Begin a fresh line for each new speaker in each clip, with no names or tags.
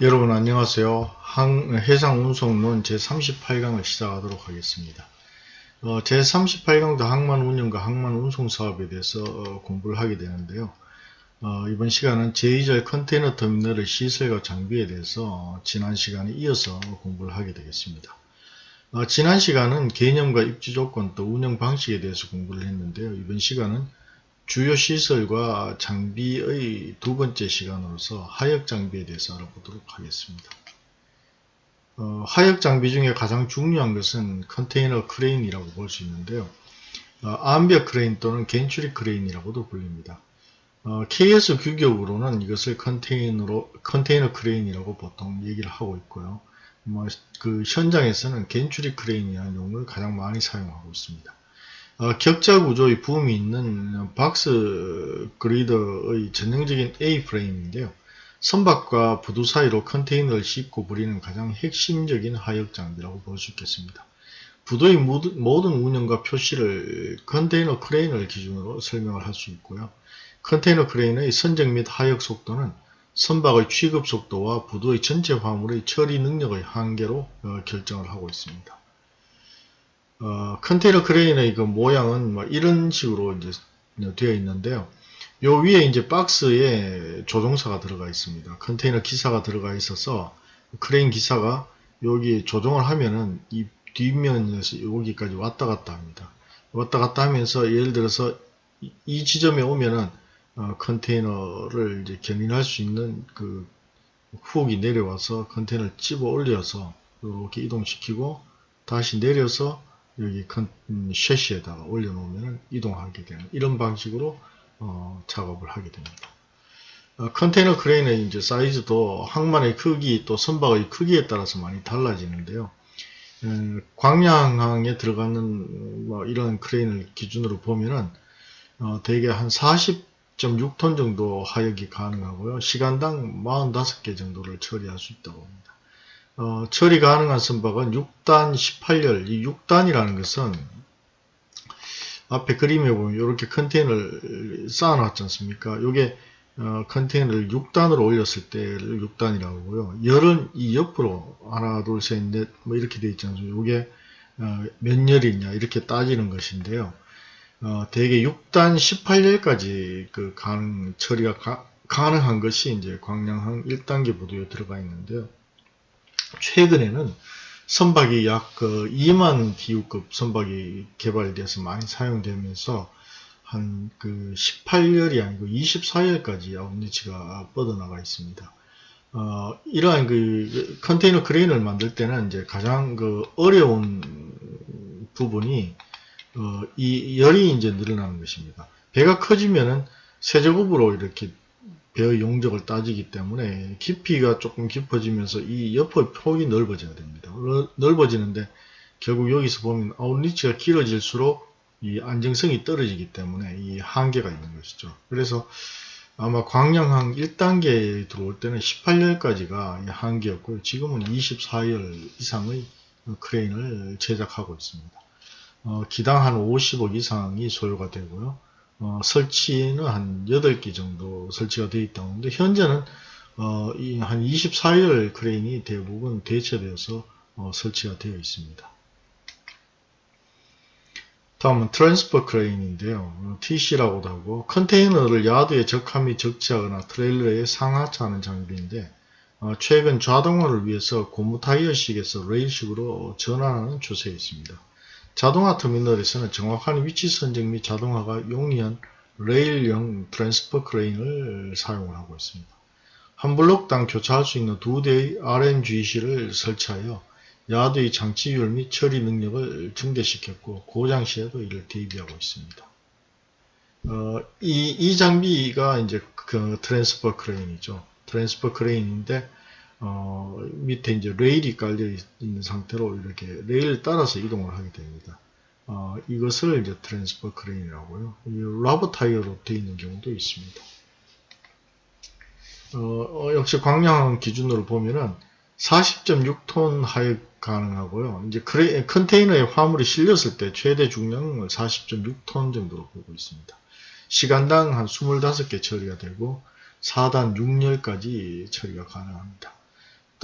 여러분 안녕하세요. 항, 해상운송론 제38강을 시작하도록 하겠습니다. 어, 제38강도 항만 운영과 항만 운송 사업에 대해서 어, 공부를 하게 되는데요. 어, 이번 시간은 제2절 컨테이너 터미널의 시설과 장비에 대해서 어, 지난 시간에 이어서 공부를 하게 되겠습니다. 어, 지난 시간은 개념과 입지 조건 또 운영 방식에 대해서 공부를 했는데요. 이번 시간은 주요 시설과 장비의 두 번째 시간으로서 하역 장비에 대해서 알아보도록 하겠습니다. 어, 하역 장비 중에 가장 중요한 것은 컨테이너 크레인이라고 볼 수 있는데요. 어, 안벽 크레인 또는 갠트리 크레인이라고도 불립니다. 어, KS 규격으로는 이것을 컨테이너로, 컨테이너 크레인이라고 보통 얘기를 하고 있고요. 뭐, 그 현장에서는 갠트리 크레인이라는 용어를 가장 많이 사용하고 있습니다. 어, 격자 구조의 붐이 있는 박스 거더의 전형적인 A-프레임인데요. 선박과 부두 사이로 컨테이너를 싣고 부리는 가장 핵심적인 하역 장비라고 볼 수 있겠습니다. 부두의 모든 운영과 표시를 컨테이너 크레인을 기준으로 설명을 할 수 있고요. 컨테이너 크레인의 선적 및 하역 속도는 선박의 취급 속도와 부두의 전체 화물의 처리 능력의 한계로 어, 결정을 하고 있습니다. 어, 컨테이너 크레인의 그 모양은 뭐 이런 식으로 이제 되어 있는데요. 요 위에 이제 박스에 조종사가 들어가 있습니다. 컨테이너 기사가 들어가 있어서 크레인 기사가 여기 조종을 하면은 이 뒷면에서 여기까지 왔다 갔다 합니다. 왔다 갔다 하면서 예를 들어서 이 지점에 오면은 어, 컨테이너를 이제 견인할 수 있는 그 훅이 내려와서 컨테이너를 집어 올려서 이렇게 이동시키고 다시 내려서 여기 컨, 음, 섀시에다가 올려놓으면 이동하게 되는 이런 방식으로 어, 작업을 하게 됩니다. 어, 컨테이너 크레인의 이제 사이즈도 항만의 크기 또 선박의 크기에 따라서 많이 달라지는데요. 음, 광양항에 들어가는 뭐 이런 크레인을 기준으로 보면은 어, 대개 한 40.6톤 정도 하역이 가능하고요. 시간당 45개 정도를 처리할 수 있다고 합니다. 어, 처리 가능한 선박은 6단 18열, 이 6단이라는 것은 앞에 그림에 보면 이렇게 컨테이너를 쌓아놨지 않습니까? 이게 어, 컨테이너를 6단으로 올렸을 때를 6단이라고 하고요. 열은 이 옆으로 하나, 둘, 셋, 넷 뭐 이렇게 되어 있지 않습니까? 이게 어, 몇 열이냐 이렇게 따지는 것인데요. 어, 대개 6단 18열까지 그 가능 처리가 가, 가능한 것이 이제 광량항 1단계 부두에 들어가 있는데요. 최근에는 선박이 약 그 2만 TU급 선박이 개발돼서 많이 사용되면서 한 그 18열이 아니고 24열까지 아웃리치가 뻗어나가 있습니다. 어, 이러한 그 컨테이너 크레인을 만들 때는 이제 가장 그 어려운 부분이 어, 이 열이 이제 늘어나는 것입니다. 배가 커지면은 세제곱으로 이렇게 배의 용적을 따지기 때문에 깊이가 조금 깊어지면서 이 옆의 폭이 넓어져야 됩니다. 넓어지는데 결국 여기서 보면 아웃리치가 길어질수록 이 안정성이 떨어지기 때문에 이 한계가 있는 것이죠. 그래서 아마 광량항 1단계에 들어올 때는 18열까지가 한계였고요. 지금은 24열 이상의 크레인을 제작하고 있습니다. 어, 기당 한 50억 이상이 소요가 되고요. 어, 설치는 한 8개 정도 설치가 되어 있다고 하는데 현재는 어, 한 24열 크레인이 대부분 대체되어서 어, 설치가 되어 있습니다. 다음은 transfer 크레인인데요. TC라고도 하고 컨테이너를 야드에 적함이 적재하거나 트레일러에 상하차하는 장비인데 어, 최근 자동화를 위해서 고무 타이어식에서 레일식으로 전환하는 추세에 있습니다. 자동화 터미널에서는 정확한 위치 선정 및 자동화가 용이한 레일형 transfer 크레인을 사용을 하고 있습니다. 한 블록당 교차할 수 있는 두 대의 RMGC를 설치하여 야드의 장치율 및 처리 능력을 증대시켰고 고장 시에도 이를 대비하고 있습니다. 어, 이, 이 장비가 이제 그 transfer 크레인이죠. transfer 크레인인데 어, 밑에 이제 레일이 깔려 있는 상태로 이렇게 레일을 따라서 이동을 하게 됩니다. 어, 이것을 이제 transfer 크레인이라고요. rubber 타이어로 되어 있는 경우도 있습니다. 어, 어 역시 광량 기준으로 보면은 40.6톤 하역 가능하고요. 이제 크레, 컨테이너에 화물이 실렸을 때 최대 중량을 40.6톤 정도로 보고 있습니다. 시간당 한 25개 처리가 되고 4단 6열까지 처리가 가능합니다.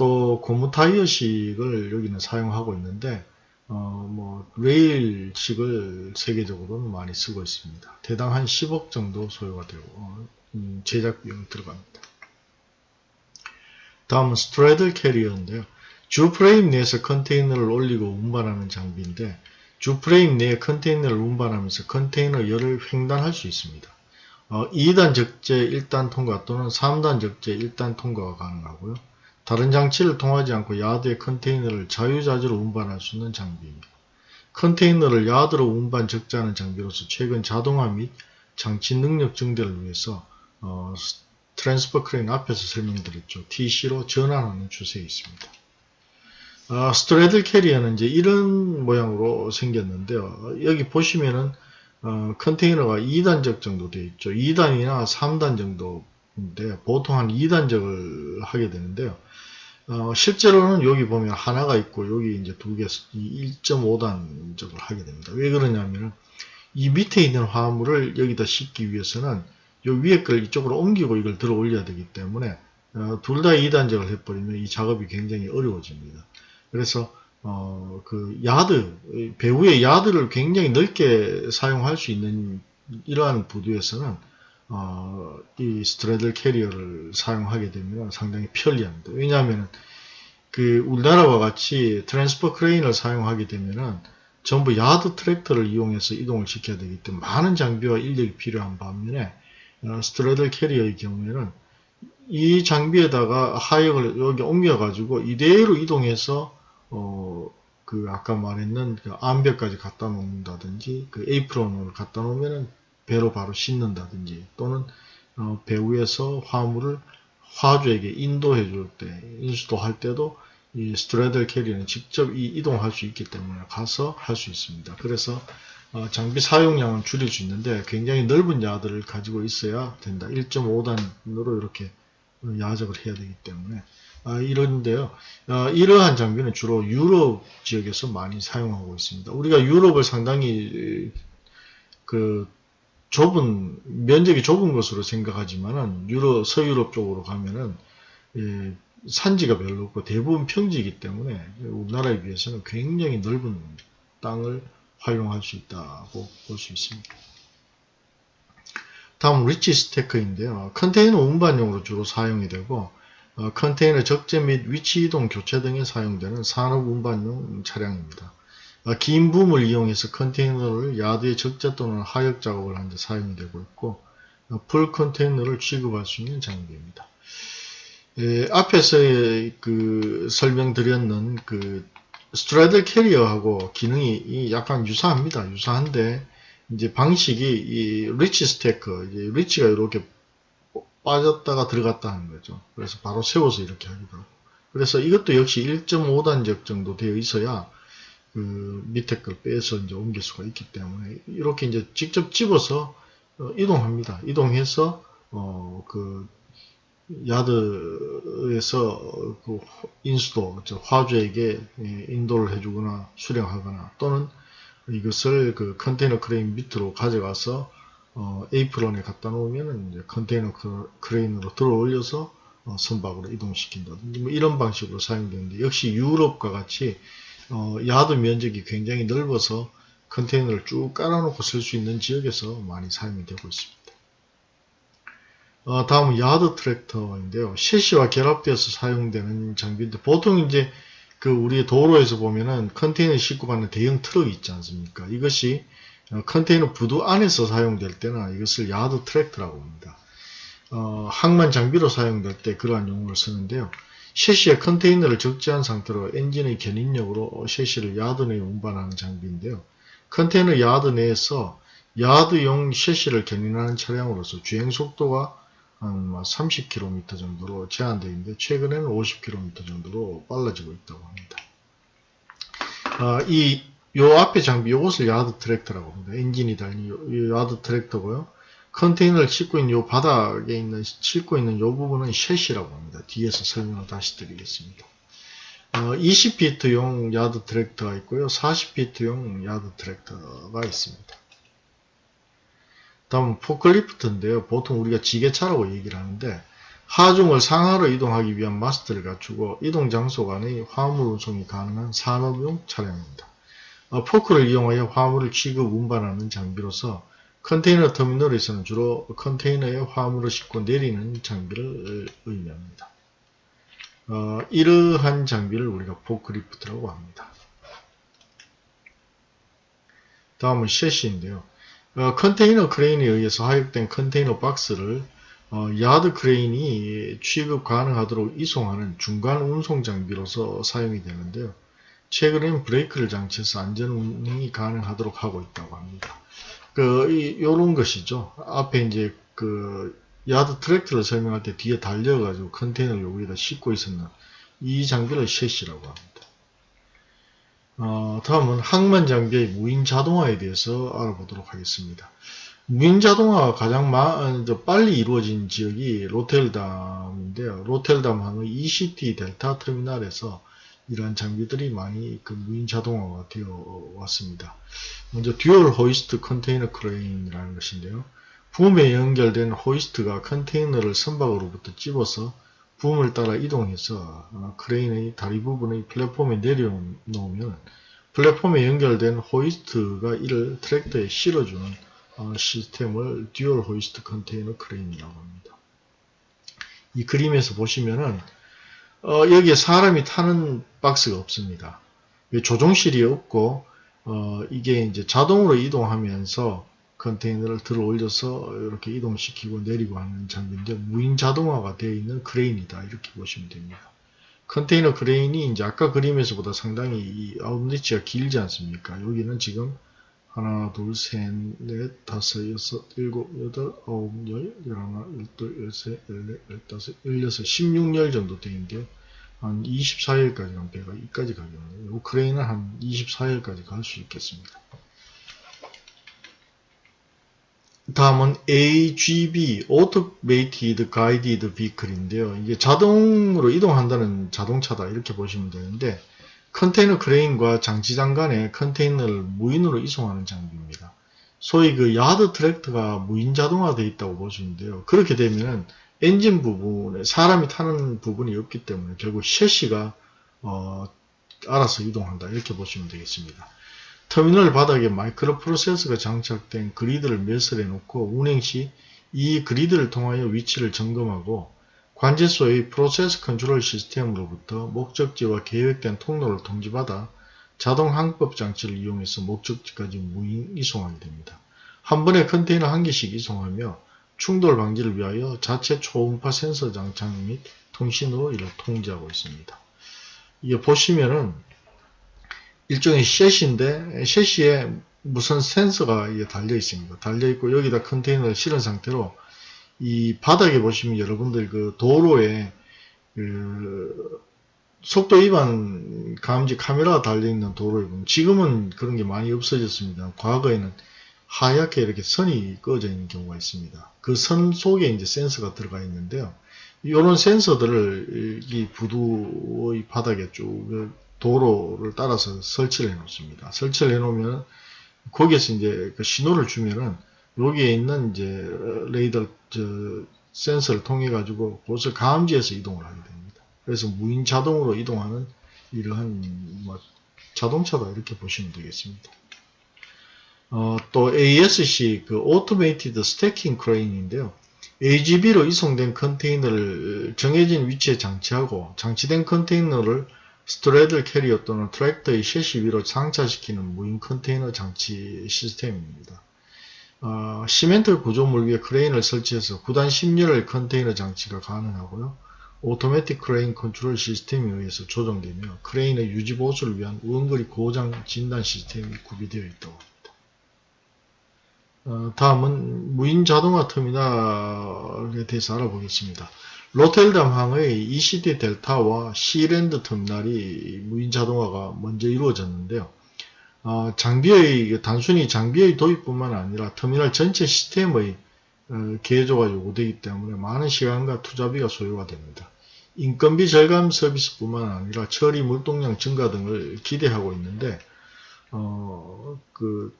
또 고무 타이어식을 여기는 사용하고 있는데 어, 뭐 레일식을 세계적으로는 많이 쓰고 있습니다. 대당 한 10억 정도 소요가 되고 어, 음, 제작 비용 들어갑니다. 다음은 스트레들 캐리어인데요. 주 프레임 내에서 컨테이너를 올리고 운반하는 장비인데 주 프레임 내에 컨테이너를 운반하면서 컨테이너 열을 횡단할 수 있습니다. 어, 2단 적재 1단 통과 또는 3단 적재 1단 통과가 가능하고요. 다른 장치를 통하지 않고 야드의 컨테이너를 자유자재로 운반할 수 있는 장비입니다. 컨테이너를 야드로 운반 적재하는 장비로서 최근 자동화 및 장치 능력 증대를 위해서 어, transfer 크레인 앞에서 설명드렸죠. TC로 전환하는 추세에 있습니다. 어, straddle carrier는 이제 이런 모양으로 생겼는데요. 여기 보시면은 어, 컨테이너가 2단적 정도 되어 있죠. 2단이나 3단 정도인데 보통 한 2단적을 하게 되는데요. 어, 실제로는 여기 보면 하나가 있고 여기 이제 두 개, 1.5단적을 하게 됩니다. 왜 그러냐면 이 밑에 있는 화물을 여기다 싣기 위해서는 요 위에 걸 이쪽으로 옮기고 이걸 들어 올려야 되기 때문에 어, 둘 다 2단적을 해버리면 이 작업이 굉장히 어려워집니다. 그래서 어, 그 야드, 배후의 야드를 굉장히 넓게 사용할 수 있는 이러한 부두에서는 어, 이 스트레들 캐리어를 사용하게 되면 상당히 편리합니다. 왜냐하면 그 우리나라와 같이 transfer 크레인을 사용하게 되면은 전부 야드 트랙터를 이용해서 이동을 시켜야 되기 때문에 많은 장비와 인력이 필요한 반면에 어, straddle carrier의 경우에는 이 장비에다가 하역을 여기 옮겨 가지고 이대로 이동해서 어, 그 아까 말했는 그 안벽까지 갖다 놓는다든지 그 에이프런을 갖다 놓으면은 배로 바로 싣는다든지 또는 어, 배 위에서 화물을 화주에게 인도해 줄 때, 인수도 할 때도 이 스트레들 캐리어는 직접 이 이동할 수 있기 때문에 가서 할 수 있습니다. 그래서 어, 장비 사용량은 줄일 수 있는데 굉장히 넓은 야들을 가지고 있어야 된다. 1.5단으로 이렇게 야적을 해야 되기 때문에 아, 이런데요. 아, 이러한 장비는 주로 유럽 지역에서 많이 사용하고 있습니다. 우리가 유럽을 상당히 그 좁은 면적이 좁은 것으로 생각하지만은 유럽 서유럽 쪽으로 가면은 예, 산지가 별로 없고 대부분 평지이기 때문에 우리나라에 비해서는 굉장히 넓은 땅을 활용할 수 있다고 볼 수 있습니다. 다음 리치 스테커인데요. 컨테이너 운반용으로 주로 사용이 되고 어, 컨테이너 적재 및 위치 이동 교체 등에 사용되는 산업 운반용 차량입니다. 어, 긴 붐을 이용해서 컨테이너를 야드의 적재 또는 하역 작업을 하는데 사용이 되고 있고 어, full 컨테이너를 취급할 수 있는 장비입니다. 에, 앞에서 그 설명드렸는 그 straddle carrier하고 기능이 약간 유사합니다. 유사한데 이제 방식이 이 reach stacker, 이제 reach가 이렇게 빠졌다가 들어갔다 하는 거죠. 그래서 바로 세워서 이렇게 하기도 하고. 그래서 이것도 역시 1.5단적 정도 되어 있어야 그 밑에 걸 빼서 이제 옮길 수가 있기 때문에 이렇게 이제 직접 집어서 어, 이동합니다. 이동해서 어 그 야드에서 그 인수도 화주에게 예, 인도를 해주거나 수령하거나 또는 이것을 그 컨테이너 크레인 밑으로 가져가서 어, 에이프런에 갖다 놓으면 이제 컨테이너 크레인으로 들어 올려서 어, 선박으로 이동시킨다든지 뭐 이런 방식으로 사용되는데 역시 유럽과 같이 어, 야드 면적이 굉장히 넓어서 컨테이너를 쭉 깔아놓고 쓸 수 있는 지역에서 많이 사용이 되고 있습니다. 어, 다음은 야드 트랙터인데요. 섀시와 결합되어서 사용되는 장비인데 보통 이제 그 우리 도로에서 보면은 컨테이너 싣고 가는 대형 트럭이 있지 않습니까? 이것이 어, 컨테이너 부두 안에서 사용될 때는 이것을 야드 트랙터라고 합니다. 어, 항만 장비로 사용될 때 그러한 용어를 쓰는데요. 섀시에 컨테이너를 적재한 상태로 엔진의 견인력으로 섀시를 야드 내에 운반하는 장비인데요. 컨테이너 야드 내에서 야드용 섀시를 견인하는 차량으로서 주행속도가 한 30km 정도로 제한되어 있는데 최근에는 50km 정도로 빨라지고 있다고 합니다. 어, 이요 앞에 장비 요것을 야드 트랙터라고 합니다. 엔진이 달린 요, 요 야드 트랙터고요. 컨테이너를 싣고 있는 요 바닥에 있는 싣고 있는 요 부분은 섀시라고 합니다. 뒤에서 설명을 다시 드리겠습니다. 어, 20피트용 야드 트랙터가 있고요. 40피트용 야드 트랙터가 있습니다. 다음 포크리프트인데요. 보통 우리가 지게차라고 얘기를 하는데 하중을 상하로 이동하기 위한 마스트를 갖추고 이동 장소 간의 화물 운송이 가능한 산업용 차량입니다. 어, 포크를 이용하여 화물을 취급 운반하는 장비로서 컨테이너 터미널에서는 주로 컨테이너에 화물을 싣고 내리는 장비를 의미합니다. 어, 이러한 장비를 우리가 포크리프트라고 합니다. 다음은 섀시인데요. 어, 컨테이너 크레인에 의해서 하역된 컨테이너 박스를 어, 야드 크레인이 취급 가능하도록 이송하는 중간 운송 장비로서 사용이 되는데요. 최근엔 브레이크를 장치해서 안전 운행이 가능하도록 하고 있다고 합니다. 그, 이, 요런 것이죠. 앞에 이제 그, 야드 트랙터를 설명할 때 뒤에 달려가지고 컨테이너를 여기다 싣고 있었는 이 장비를 셰시라고 합니다. 어, 다음은 항만 장비의 무인 자동화에 대해서 알아보도록 하겠습니다. 무인 자동화가 가장 마, 어, 빨리 이루어진 지역이 로텔담인데요. 로텔담 항의 ECT 델타 터미널에서 이러한 장비들이 많이 그 무인 자동화가 되어 왔습니다. 먼저 dual 호이스트 컨테이너 크레인이라는 것인데요. 붐에 연결된 호이스트가 컨테이너를 선박으로부터 집어서 붐을 따라 이동해서 어, 크레인의 다리 부분의 플랫폼에 내려놓으면 플랫폼에 연결된 호이스트가 이를 트랙터에 실어주는 어, 시스템을 dual 호이스트 컨테이너 크레인이라고 합니다. 이 그림에서 보시면은 어, 여기에 사람이 타는 박스가 없습니다. 조종실이 없고 어, 이게 이제 자동으로 이동하면서 컨테이너를 들어 올려서 이렇게 이동시키고 내리고 하는 장비인데 무인 자동화가 되어 있는 크레인이다 이렇게 보시면 됩니다. 컨테이너 크레인이 이제 아까 그림에서보다 상당히 이 outreach가 길지 않습니까? 여기는 지금 하나, 둘, 셋, 넷, 다섯, 여섯, 일곱, 여덟, 아홉, 열, 열하나, 열둘, 열셋, 열넷, 열다섯, 열여섯, 십육 열 정도 되는데요. 한 24일까지 는 배가 이까지 가겠네요. 이 크레인은 한 24일까지 갈 수 있겠습니다. 다음은 AGV, Automated Guided Vehicle인데요. 이게 자동으로 이동한다는 자동차다 이렇게 보시면 되는데 컨테이너 크레인과 장치장 간에 컨테이너를 무인으로 이송하는 장비입니다. 소위 그 야드 트랙터가 무인 자동화되어 있다고 보시는데요. 그렇게 되면 엔진 부분에 사람이 타는 부분이 없기 때문에 결국 섀시가 어, 알아서 이동한다 이렇게 보시면 되겠습니다. 터미널 바닥에 마이크로 프로세서가 장착된 그리드를 매설해 놓고 운행 시 이 그리드를 통하여 위치를 점검하고 관제소의 process control system으로부터 목적지와 계획된 통로를 통지받아 자동 항법 장치를 이용해서 목적지까지 무인 이송하게 됩니다. 한 번에 컨테이너 한 개씩 이송하며 충돌 방지를 위하여 자체 초음파 센서 장착 및 통신으로 이를 통제하고 있습니다. 이게 보시면은 일종의 셋인데 셋시에 무슨 센서가 달려 있습니다. 달려 있고 여기다 컨테이너를 실은 상태로 이 바닥에 보시면 여러분들 그 도로에 그 속도 위반 감지 카메라가 달려 있는 도로에 보면 지금은 그런 게 많이 없어졌습니다. 과거에는 하얗게 이렇게 선이 꺼져 있는 경우가 있습니다. 그 선 속에 이제 센서가 들어가 있는데요. 이런 센서들을 이 부두의 바닥에 쭉 도로를 따라서 설치를 해 놓습니다. 설치를 해 놓으면 거기에서 이제 그 신호를 주면은 여기에 있는 이제 레이더 센서를 통해 가지고 그것을 감지해서 이동을 하게 됩니다. 그래서 무인 자동으로 이동하는 이러한 뭐 자동차다 이렇게 보시면 되겠습니다. 어, 또 ASC 그 Automated Stacking Crane인데요. AGV로 이송된 컨테이너를 정해진 위치에 장치하고 장치된 컨테이너를 straddle carrier 또는 트랙터의 섀시 위로 장착시키는 무인 컨테이너 장치 시스템입니다. 어, 시멘트 구조물 위에 크레인을 설치해서 9단 10열 컨테이너 장치가 가능하고요. automatic crane control system에 의해서 조정되며 크레인의 유지 보수를 위한 원거리 고장 진단 시스템이 구비되어 있다고 합니다. 어, 다음은 무인 자동화 터미널에 대해서 알아보겠습니다. 로텔담항의 ECT 델타와 Sea-Land 터미널이 무인 자동화가 먼저 이루어졌는데요. 어, 장비의 단순히 장비의 도입뿐만 아니라 터미널 전체 시스템의 어, 개조가 요구되기 때문에 많은 시간과 투자비가 소요가 됩니다. 인건비 절감 서비스뿐만 아니라 처리 물동량 증가 등을 기대하고 있는데 어, 그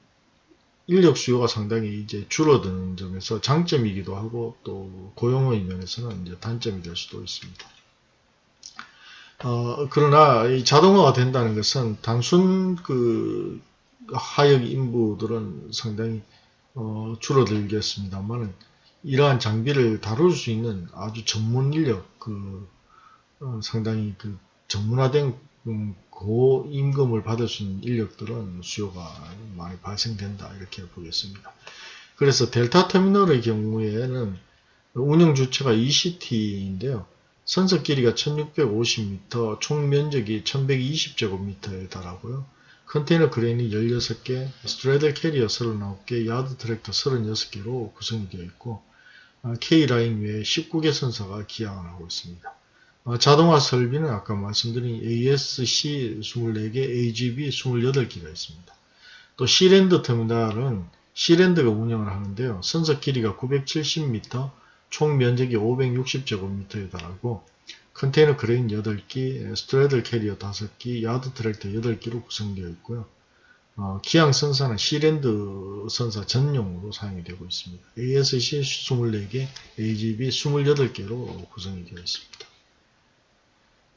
인력 수요가 상당히 이제 줄어드는 점에서 장점이기도 하고 또 고용의 면에서는 이제 단점이 될 수도 있습니다. 어, 그러나 이 자동화가 된다는 것은 단순 그 하역 인부들은 상당히 어, 줄어들겠습니다만 이러한 장비를 다룰 수 있는 아주 전문 인력 그 어, 상당히 그 전문화된 음, 고임금을 받을 수 있는 인력들은 수요가 많이 발생된다 이렇게 보겠습니다. 그래서 델타 터미널의 경우에는 운영 주체가 ECT인데요. 선석 길이가 1650m, 총 면적이 1120제곱미터에 달하고요. 컨테이너 크레인이 16개, straddle carrier 39개, yard tractor 36개로 구성이 되어 있고 아, K라인 외에 19개 선사가 기항을 하고 있습니다. 아, 자동화 설비는 아까 말씀드린 ASC 24개, AGV 28개가 있습니다. 또 Sea-Land 터미널은 Sea-Land가 운영을 하는데요. 선석 길이가 970m, 총 면적이 560제곱미터에 달하고 컨테이너 크레인 8기, straddle carrier 5기, yard tractor 8기로 구성되어 있고요. 어, 기항 선사는 Sea-Land 선사 전용으로 사용이 되고 있습니다. ASC 24개, AGV 28개로 구성이 되어 있습니다.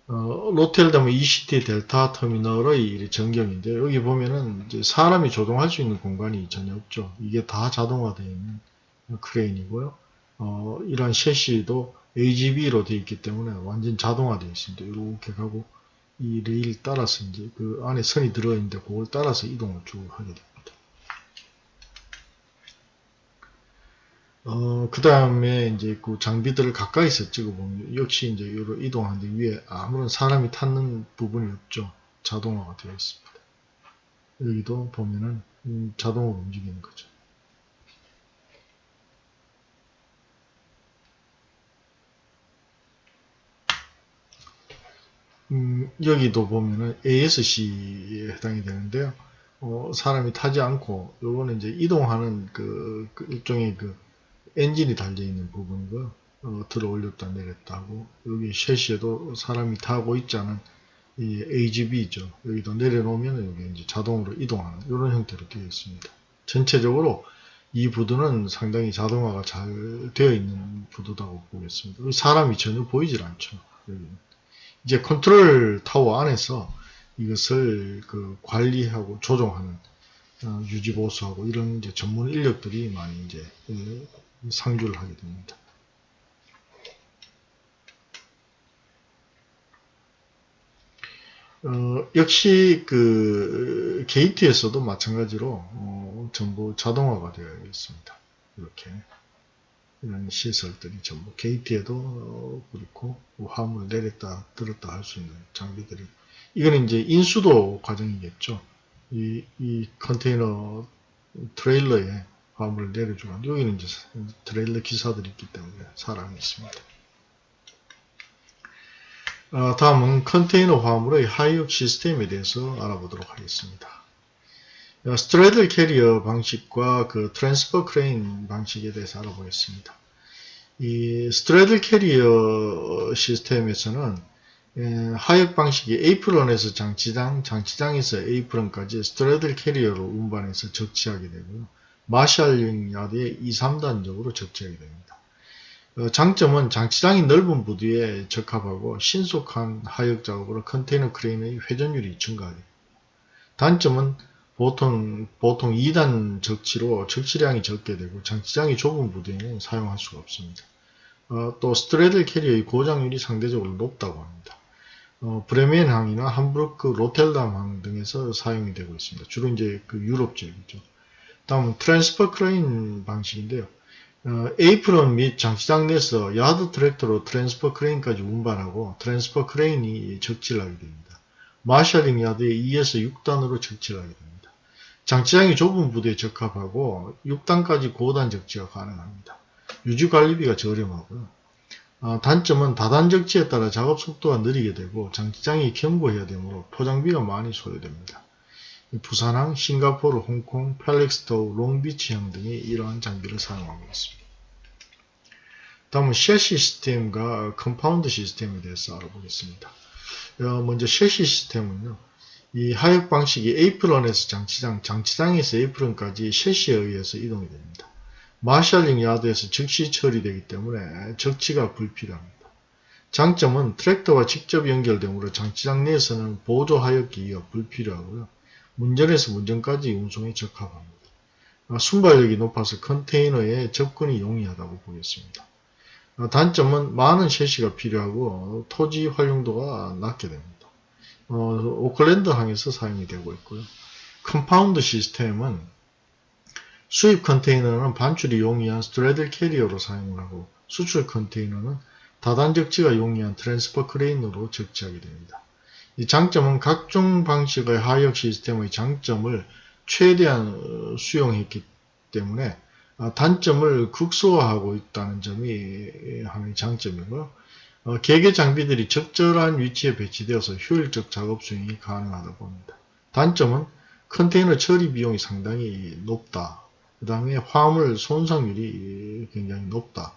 어, 로텔담 ECT 델타 터미널의 전경인데 여기 보면은 사람이 조종할 수 있는 공간이 전혀 없죠. 이게 다 자동화되어 있는 크레인이고요. 어, 이러한 셰시도 AGB로 되어 있기 때문에 완전 자동화되어 있습니다. 이렇게 가고 이 레일 따라서 이제 그 안에 선이 들어있는데 그걸 따라서 이동을 쭉 하게 됩니다. 어, 그 다음에 이제 그 장비들을 가까이서 찍어보면 역시 이제 이로 이동하는데 위에 아무런 사람이 탔는 부분이 없죠. 자동화가 되어 있습니다. 여기도 보면은 음, 자동으로 움직이는 거죠. 음, 여기도 보면은 ASC에 해당이 되는데요. 어, 사람이 타지 않고 요거는 이제 이동하는 그, 그 일종의 그 엔진이 달려 있는 부분이고요. 어, 들어 올렸다 내렸다 하고 여기 셰시에도 사람이 타고 있지 않은 이 AGV죠. 여기도 내려놓으면 여기 이제 자동으로 이동하는 이런 형태로 되어 있습니다. 전체적으로 이 부두는 상당히 자동화가 잘 되어 있는 부두다고 보겠습니다. 사람이 전혀 보이질 않죠. 여기는. 이제 컨트롤 타워 안에서 이것을 그 관리하고 조종하는 어, 유지 보수하고 이런 이제 전문 인력들이 많이 이제 그 상주를 하게 됩니다. 어, 역시 그 게이트에서도 마찬가지로 어, 전부 자동화가 되어 있습니다. 이렇게 이런 시설들이 전부 게이트에도 어, 그렇고 화물 내렸다 들었다 할 수 있는 장비들이 이거는 이제 인수도 과정이겠죠. 이, 이 컨테이너 트레일러에 화물을 내려주고 여기는 이제 트레일러 기사들이 있기 때문에 사람이 있습니다. 어, 다음은 컨테이너 화물의 하역 시스템에 대해서 알아보도록 하겠습니다. 어, straddle carrier 방식과 그 transfer crane 방식에 대해서 알아보겠습니다. 이 straddle carrier 시스템에서는 예, 하역 방식이 에이프런에서 장치장, 장치장에서 에이프런까지 straddle carrier로 운반해서 적치하게 되고요. marshalling yard에 2, 3단적으로 적재하게 됩니다. 어, 장점은 장치장이 넓은 부두에 적합하고 신속한 하역 작업으로 컨테이너 크레인의 회전율이 증가합니다. 단점은 보통 보통 2단 적치로 적치량이 적게 되고 장치장이 좁은 부두에는 사용할 수가 없습니다. 어, 또 straddle carrier의 고장률이 상대적으로 높다고 합니다. 어, 브레멘항이나 함부르크, 로텔담항 등에서 사용이 되고 있습니다. 주로 이제 그 유럽 지역이죠. 다음 transfer crane 방식인데요. 어, 에이프런 및 장치장 내에서 yard tractor로 transfer crane까지 운반하고 transfer crane이 적치하게 됩니다. marshalling yard에 2에서 6단으로 적치하게 됩니다. 장치장이 좁은 부두에 적합하고 6단까지 고단 적치가 가능합니다. 유지관리비가 저렴하고요. 어, 단점은 다단 적치에 따라 작업 속도가 느리게 되고 장치장이 견고해야 되므로 포장비가 많이 소요됩니다. 부산항, 싱가포르, 홍콩, 펠릭스토우, 롱비치항 등이 이러한 장비를 사용하고 있습니다. 다음은 섀시 시스템과 compound system에 대해서 알아보겠습니다. 어, 먼저 섀시 시스템은요. 이 하역 방식이 에이프런에서 장치장, 장치장에서 에이프런까지 섀시에 의해서 이동이 됩니다. marshalling yard에서 즉시 처리되기 때문에 적치가 불필요합니다. 장점은 트랙터와 직접 연결되므로 장치장 내에서는 보조 하역 기기가 불필요하고요. 문전에서 문전까지 운송에 적합합니다. 아, 순발력이 높아서 컨테이너에 접근이 용이하다고 보겠습니다. 아, 단점은 많은 섀시가 필요하고 토지 활용도가 낮게 됩니다. 어, 오클랜드 항에서 사용이 되고 있고요. compound 시스템은 수입 컨테이너는 반출이 용이한 straddle carrier로 사용을 하고 수출 컨테이너는 다단적치가 용이한 transfer 크레인으로 적치하게 됩니다. 이 장점은 각종 방식의 하역 시스템의 장점을 최대한 어, 수용했기 때문에 아, 단점을 극소화하고 있다는 점이 하나의 장점이고요. 어, 개개 장비들이 적절한 위치에 배치되어서 효율적 작업 수행이 가능하다고 봅니다. 단점은 컨테이너 처리 비용이 상당히 높다. 그 다음에 화물 손상률이 굉장히 높다.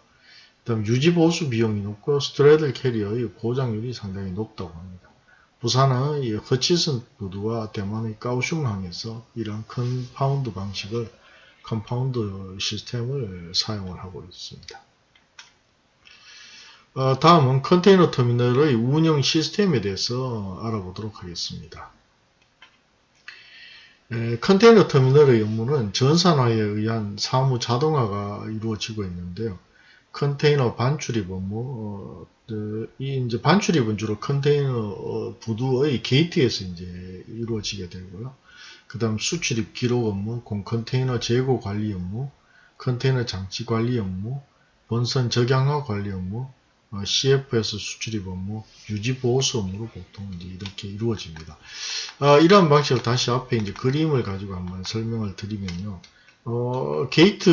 그 다음 유지보수 비용이 높고 스트레들 캐리어의 고장률이 상당히 높다고 합니다. 부산의 허치슨 부두와 대만의 까오슝항에서 이런 compound 방식을 compound 시스템을 사용을 하고 있습니다. 어, 다음은 컨테이너 터미널의 운영 시스템에 대해서 알아보도록 하겠습니다. 에, 컨테이너 터미널의 업무는 전산화에 의한 사무 자동화가 이루어지고 있는데요. 컨테이너 반출입 업무, 어, 그, 이 이제 반출입은 주로 컨테이너 어, 부두의 게이트에서 이제 이루어지게 되고요. 그 다음 수출입 기록 업무, 공 컨테이너 재고 관리 업무, 컨테이너 장치 관리 업무, 본선 적양화 관리 업무, 어, CFS 수출입 업무, 유지 보수 업무로 보통 이렇게 이루어집니다. 어, 이러한 방식으로 다시 앞에 이제 그림을 가지고 한번 설명을 드리면요. 어, 게이트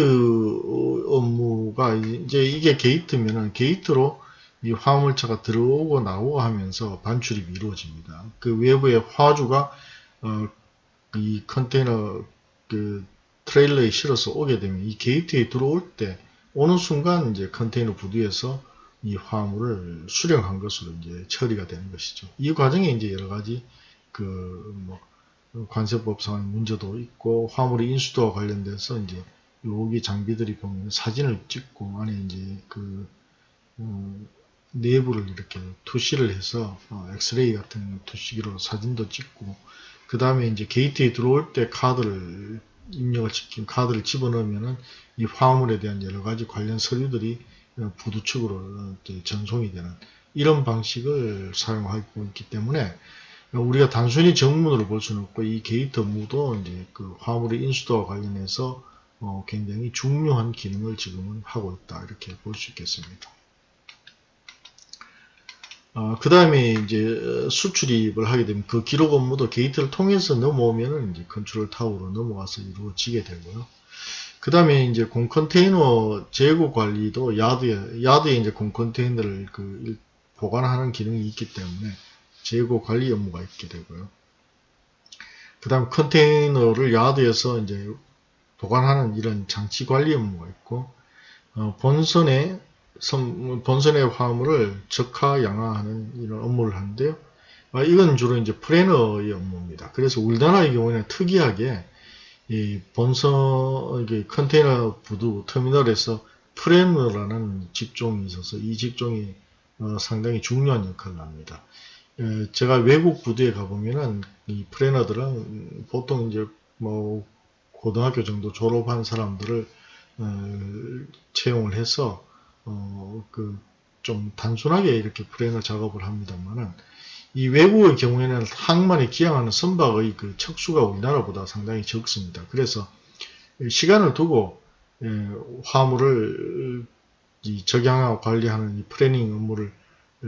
업무가 이제 이게 게이트면은 게이트로 이 화물차가 들어오고 나오고 하면서 반출입이 이루어집니다. 그 외부의 화주가 어, 이 컨테이너 그 트레일러에 실어서 오게 되면 이 게이트에 들어올 때 오는 순간 이제 컨테이너 부두에서 이 화물을 수령한 것으로 이제 처리가 되는 것이죠. 이 과정에 이제 여러 가지 그뭐 관세법상 문제도 있고 화물의 인수도와 관련돼서 이제 여기 장비들이 보면 사진을 찍고 안에 이제 그 음, 내부를 이렇게 투시를 해서 어, 엑스레이 같은 투시기로 사진도 찍고 그 다음에 이제 게이트에 들어올 때 카드를 입력을 시킨 카드를 집어넣으면은 이 화물에 대한 여러 가지 관련 서류들이 부두 측으로 전송이 되는 이런 방식을 사용하고 있기 때문에 우리가 단순히 정문으로 볼 수는 없고 이 게이트 업무도 이제 그 화물의 인수도와 관련해서 어 굉장히 중요한 기능을 지금은 하고 있다 이렇게 볼 수 있겠습니다. 어, 그 다음에 이제 수출입을 하게 되면 그 기록 업무도 게이트를 통해서 넘어오면은 이제 컨트롤 타워로 넘어와서 이루어지게 되고요. 그 다음에 이제 공 컨테이너 재고 관리도 야드에, 야드에 이제 공 컨테이너를 그 보관하는 기능이 있기 때문에 재고 관리 업무가 있게 되고요. 그 다음 컨테이너를 야드에서 이제 보관하는 이런 장치 관리 업무가 있고, 어, 본선에, 선, 본선의 화물을 적하 양화하는 이런 업무를 하는데요. 아, 이건 주로 이제 프레너의 업무입니다. 그래서 우리나라의 경우에는 특이하게 이 본선 컨테이너 부두 터미널에서 프레너라는 직종이 있어서 이 직종이 어, 상당히 중요한 역할을 합니다. 에, 제가 외국 부두에 가보면은 이 프레너들은 보통 이제 뭐 고등학교 정도 졸업한 사람들을 어, 채용을 해서 어, 그 좀 단순하게 이렇게 프레너 작업을 합니다만은 이 외국의 경우에는 항만에 기항하는 선박의 그 척수가 우리나라보다 상당히 적습니다. 그래서 시간을 두고 예, 화물을 적양하고 관리하는 이 프레닝 업무를 어,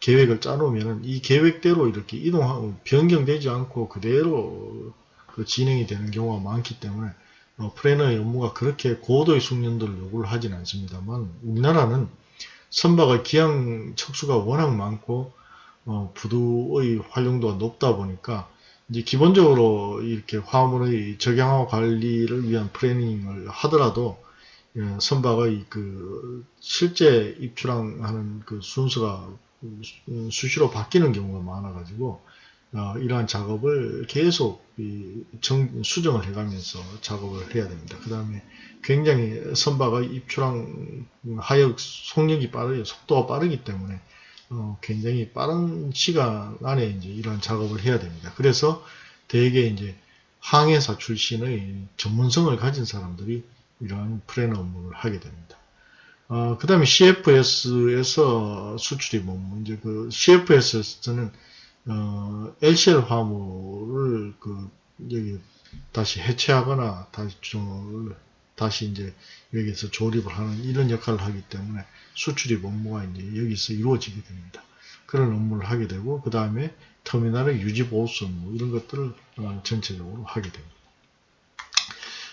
계획을 짜놓으면 이 계획대로 이렇게 이동하고 변경되지 않고 그대로 그 진행이 되는 경우가 많기 때문에 어, 프레너의 업무가 그렇게 고도의 숙련도를 요구를 하진 않습니다만 우리나라는 선박의 기항 척수가 워낙 많고 어, 부두의 활용도가 높다 보니까 이제 기본적으로 이렇게 화물의 적양화 관리를 위한 프레닝을 하더라도 예, 선박의 그 실제 입출항하는 그 순서가 수시로 바뀌는 경우가 많아가지고 어, 이러한 작업을 계속 이 정- 수정을 해가면서 작업을 해야 됩니다. 그 다음에 굉장히 선바가 입출항 하역 속력이 빠르 속도가 빠르기 때문에 어, 굉장히 빠른 시간 안에 이제 이러한 작업을 해야 됩니다. 그래서 대개 이제 항해사 출신의 전문성을 가진 사람들이 이러한 프레너 업무를 하게 됩니다. 어, 그 다음에 CFS에서 수출이 뭐, 이제 그 CFS에서는 어, LCL 화물을 그 여기 다시 해체하거나 다시 좀 다시 이제 여기서 조립을 하는 이런 역할을 하기 때문에 수출입 업무가 이제 여기서 이루어지게 됩니다. 그런 업무를 하게 되고 그 다음에 터미널의 유지 보수 업무 이런 것들을 어, 전체적으로 하게 됩니다.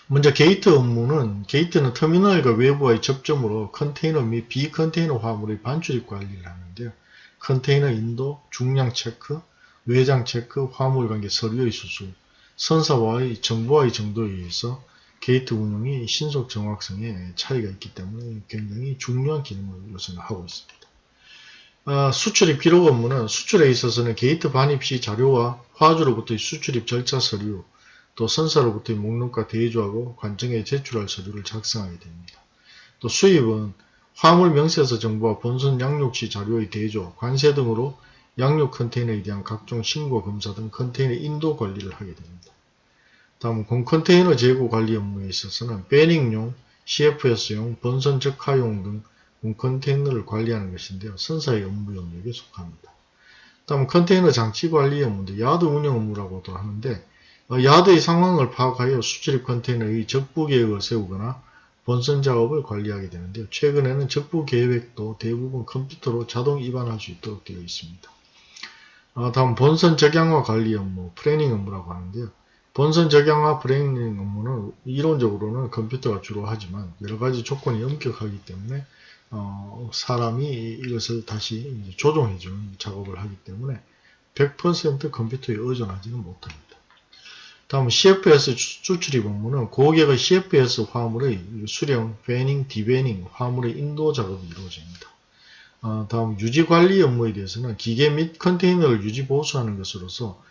먼저 게이트 업무는 게이트는 터미널과 외부와의 접점으로 컨테이너 및 비컨테이너 화물의 반출입 관리를 하는데요. 컨테이너 인도, 중량 체크, 외장 체크, 화물 관계 서류의 수수, 선사와의 정보와의 정도에 의해서 게이트 운영이 신속 정확성에 차이가 있기 때문에 굉장히 중요한 기능을 요새는 하고 있습니다. 아, 수출입 기록 업무는 수출에 있어서는 게이트 반입 시 자료와 화주로부터의 수출입 절차 서류, 또 선사로부터의 목록과 대조하고 관청에 제출할 서류를 작성하게 됩니다. 또 수입은 화물 명세서 정보와 본선 양육 시 자료의 대조, 관세 등으로 양육 컨테이너에 대한 각종 신고 검사 등 컨테이너 인도 관리를 하게 됩니다. 다음 공컨테이너 재고 관리 업무에 있어서는 베닝용, CFS용, 본선 적하용 등 공컨테이너를 관리하는 것인데요. 선사의 업무 영역에 속합니다. 다음 컨테이너 장치 관리 업무인데 야드 운영 업무라고도 하는데 어, 야드의 상황을 파악하여 수출입 컨테이너의 적부 계획을 세우거나 본선 작업을 관리하게 되는데요. 최근에는 적부 계획도 대부분 컴퓨터로 자동 입안할 수 있도록 되어 있습니다. 어, 다음 본선 적양화 관리 업무, planning 업무라고 하는데요. 본선 적양화 planning 업무는 이론적으로는 컴퓨터가 주로 하지만 여러가지 조건이 엄격하기 때문에 어, 사람이 이것을 다시 조정해주는 작업을 하기 때문에 100% 컴퓨터에 의존하지는 못합니다. 다음 CFS 수출입 업무는 고객의 CFS 화물의 수령, vanning, devanning, 화물의 인도 작업이 이루어집니다. 어, 다음 유지관리 업무에 대해서는 기계 및 컨테이너를 유지 보수하는 것으로서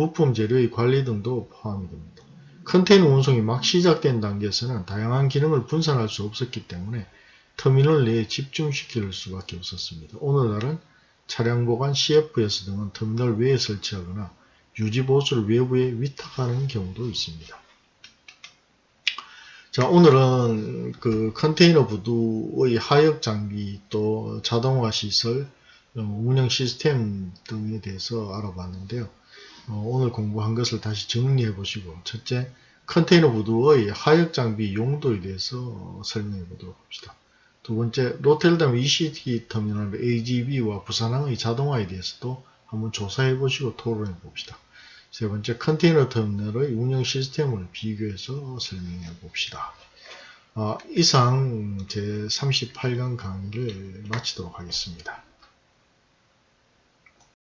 부품 재료의 관리 등도 포함이 됩니다. 컨테이너 운송이 막 시작된 단계에서는 다양한 기능을 분산할 수 없었기 때문에 터미널 내에 집중시킬 수밖에 없었습니다. 오늘날은 차량 보관 CFS 등은 터미널 외에 설치하거나 유지 보수를 외부에 위탁하는 경우도 있습니다. 자, 오늘은 그 컨테이너 부두의 하역 장비 또 자동화 시설, 어, 운영 시스템 등에 대해서 알아봤는데요. 어, 오늘 공부한 것을 다시 정리해 보시고 첫째, 컨테이너 부두의 하역 장비 용도에 대해서 설명해 보도록 합시다. 두 번째, 로텔담 ECT 터미널 AGB와 부산항의 자동화에 대해서도 한번 조사해 보시고 토론해 봅시다. 세 번째, 컨테이너 터미널의 운영 시스템을 비교해서 설명해 봅시다. 어, 이상 제 38강 강의를 마치도록 하겠습니다.